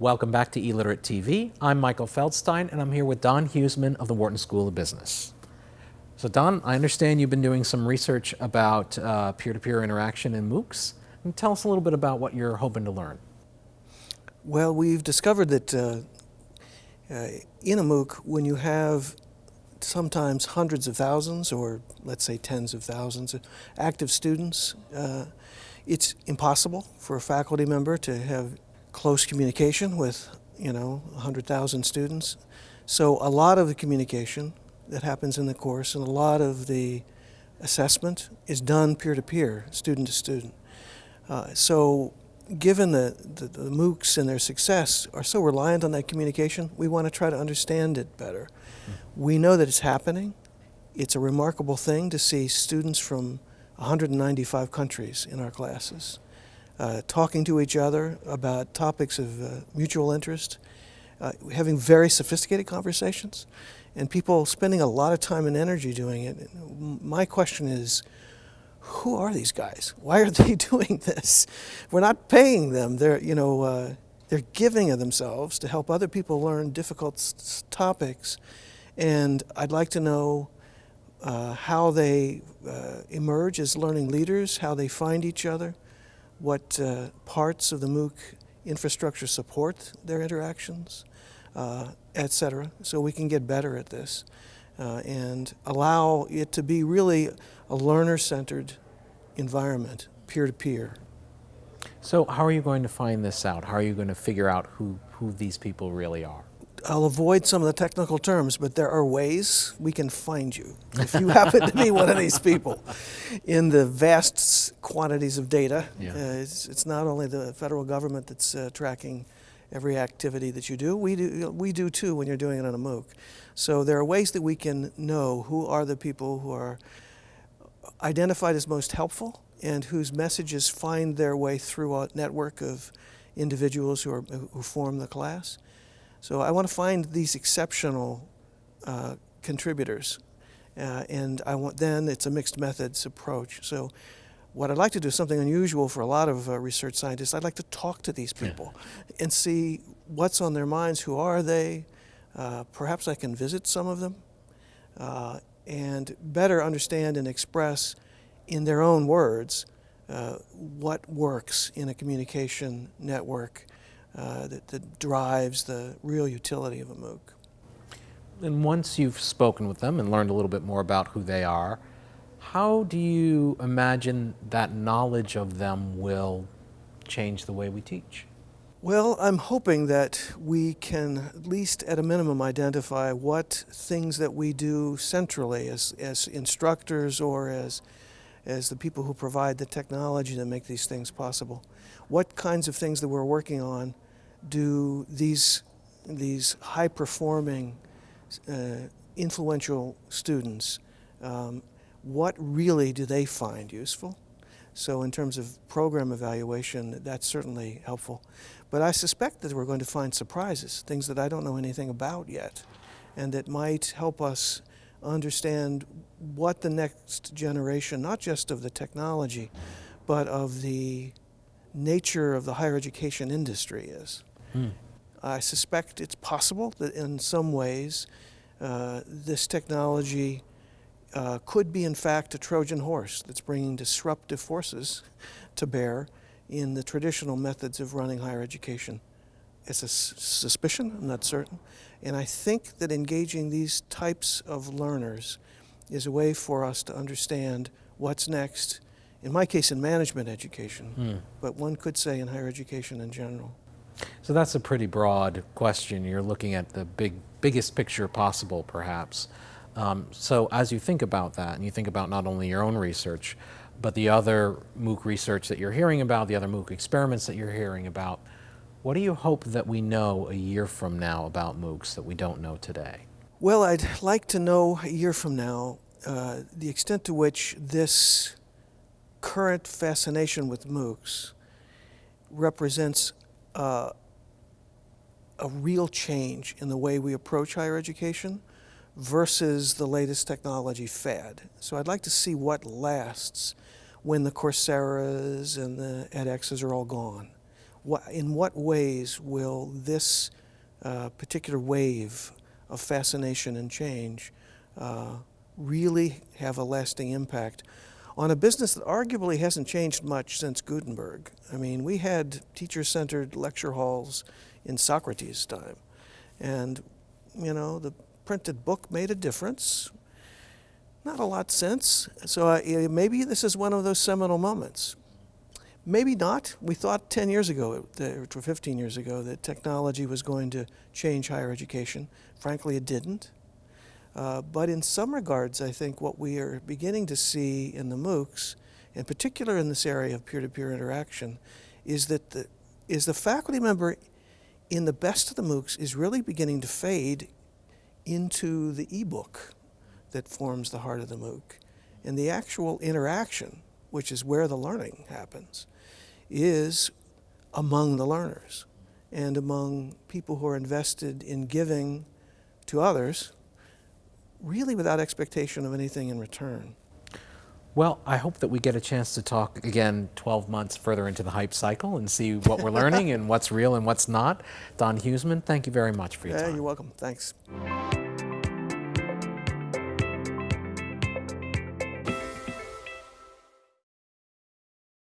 Welcome back to eLiterate TV. I'm Michael Feldstein and I'm here with Don Huesman of the Wharton School of Business. So Don, I understand you've been doing some research about uh, peer-to-peer interaction in MOOCs. You tell us a little bit about what you're hoping to learn? Well, we've discovered that uh, uh, in a MOOC, when you have sometimes hundreds of thousands or let's say tens of thousands of active students, uh, it's impossible for a faculty member to have close communication with, you know, 100,000 students. So a lot of the communication that happens in the course and a lot of the assessment is done peer-to-peer, student to student. Uh, so given the, the, the, MOOCs and their success are so reliant on that communication, we want to try to understand it better. Mm. We know that it's happening. It's a remarkable thing to see students from 195 countries in our classes uh, talking to each other about topics of uh, mutual interest, uh, having very sophisticated conversations, and people spending a lot of time and energy doing it. My question is, who are these guys? Why are they doing this? We're not paying them. They're, you know, uh, they're giving of themselves to help other people learn difficult topics. And I'd like to know uh, how they uh, emerge as learning leaders, how they find each other, what uh, parts of the MOOC infrastructure support their interactions, uh, etc. So we can get better at this uh, and allow it to be really a learner-centered environment, peer-to-peer. -peer. So how are you going to find this out? How are you going to figure out who, who these people really are? I'll avoid some of the technical terms, but there are ways we can find you if you happen to be one of these people. In the vast quantities of data, yeah. uh, it's, it's, not only the federal government that's uh, tracking every activity that you do, we do, we do too when you're doing it on a MOOC. So there are ways that we can know who are the people who are identified as most helpful and whose messages find their way through a network of individuals who, are, who form the class. So I want to find these exceptional uh, contributors. Uh, and I want, then it's a mixed methods approach. So what I'd like to do is something unusual for a lot of uh, research scientists. I'd like to talk to these people yeah. and see what's on their minds, who are they. Uh, perhaps I can visit some of them uh, and better understand and express in their own words uh, what works in a communication network uh, that, that, drives the real utility of a MOOC. And once you've spoken with them and learned a little bit more about who they are, how do you imagine that knowledge of them will change the way we teach? Well, I'm hoping that we can at least at a minimum identify what things that we do centrally as, as instructors or as, as the people who provide the technology to make these things possible what kinds of things that we're working on do these, these high-performing, uh, influential students, um, what really do they find useful? So in terms of program evaluation, that's certainly helpful. But I suspect that we're going to find surprises, things that I don't know anything about yet, and that might help us understand what the next generation, not just of the technology, but of the nature of the higher education industry is. Hmm. I suspect it's possible that in some ways uh, this technology uh, could be in fact a Trojan horse that's bringing disruptive forces to bear in the traditional methods of running higher education. It's a suspicion, I'm not certain. And I think that engaging these types of learners is a way for us to understand what's next in my case in management education, hmm. but one could say in higher education in general. So that's a pretty broad question. You're looking at the big, biggest picture possible, perhaps. Um, so as you think about that, and you think about not only your own research, but the other MOOC research that you're hearing about, the other MOOC experiments that you're hearing about, what do you hope that we know a year from now about MOOCs that we don't know today? Well, I'd like to know a year from now uh, the extent to which this current fascination with MOOCs represents uh, a real change in the way we approach higher education versus the latest technology fad. So I'd like to see what lasts when the Coursera's and the edX's are all gone. In what ways will this uh, particular wave of fascination and change uh, really have a lasting impact on a business that arguably hasn't changed much since Gutenberg? I mean, we had teacher-centered lecture halls in Socrates' time, and you know the printed book made a difference. Not a lot since. So uh, maybe this is one of those seminal moments. Maybe not. We thought 10 years ago, or 15 years ago, that technology was going to change higher education. Frankly, it didn't. Uh, but in some regards, I think what we are beginning to see in the MOOCs, in particular in this area of peer-to-peer interaction, is that the, is the faculty member in the best of the MOOCs is really beginning to fade into the e-book that forms the heart of the MOOC. And the actual interaction, which is where the learning happens, is among the learners and among people who are invested in giving to others, really without expectation of anything in return. Well, I hope that we get a chance to talk again 12 months further into the hype cycle and see what we're learning and what's real and what's not. Don Huesman, thank you very much for your Yeah, time. you're welcome. Thanks.